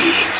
Beings.